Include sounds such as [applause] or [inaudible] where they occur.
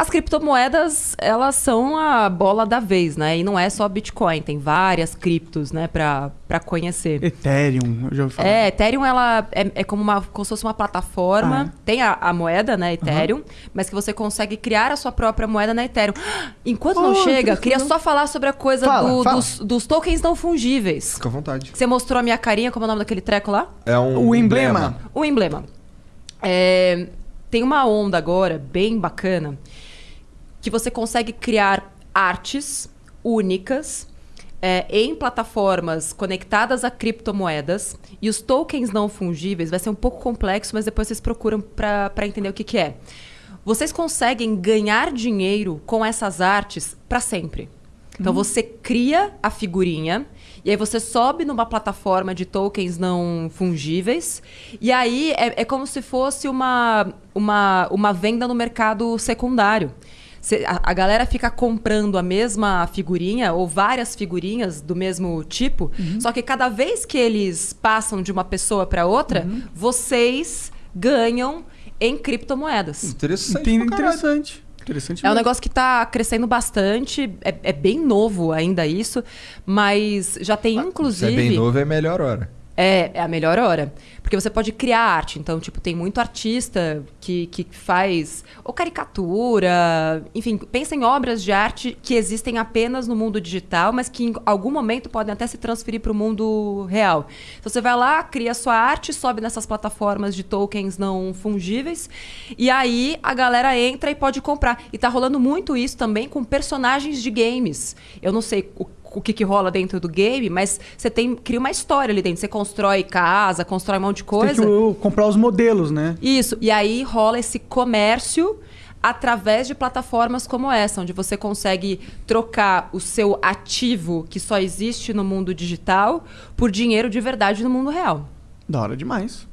As criptomoedas, elas são a bola da vez, né? E não é só Bitcoin, tem várias criptos, né, pra, pra conhecer. Ethereum, eu já ouvi falar. É, Ethereum, ela é, é como, uma, como se fosse uma plataforma. Ah, é? Tem a, a moeda, né, Ethereum, mas que você consegue criar a sua própria moeda na Ethereum. [gasps] Enquanto não Oh, chega, que queria só falar sobre a coisa Fala, do- fala. Dos, dos tokens não fungíveis. Fica à vontade. Você mostrou a minha carinha, como é o nome daquele treco lá? É um O emblema. O emblema. É, tem uma onda agora bem bacana que você consegue criar artes únicas é, em plataformas conectadas a criptomoedas e os tokens não fungíveis vai ser um pouco complexo, mas depois vocês procuram para entender o que, que é. Vocês conseguem ganhar dinheiro com essas artes para sempre. Então você cria a figurinha e aí você sobe numa plataforma de tokens não fungíveis e aí é, é como se fosse uma, uma, uma venda no mercado secundário. Cê- a, a galera fica comprando a mesma figurinha ou várias figurinhas do mesmo tipo, só que cada vez que eles passam de uma pessoa para outra, vocês ganham em criptomoedas. Interessante. Interessante. Interessante É um negócio que está crescendo bastante, é, é bem novo ainda isso, mas já tem Se é inclusive. bem novo, é melhor hora. É, é a melhor hora. Porque você pode criar arte. Então, tipo, tem muito artista que, que faz ou caricatura, enfim, pensa em obras de arte que existem apenas no mundo digital, mas que em algum momento podem até se transferir para o mundo real. Então você vai lá, cria sua arte, sobe nessas plataformas de tokens não fungíveis, e aí a galera entra e pode comprar. E tá rolando muito isso também com personagens de games. Eu não sei o o que, que rola dentro do game, mas você tem cria uma história ali dentro. Você constrói casa, constrói um monte de Tem coisa. que uh, comprar os modelos, né? Isso. E aí rola esse comércio através de plataformas como essa, onde você consegue trocar o seu ativo que só existe no mundo digital por dinheiro de verdade no mundo real. Da hora demais.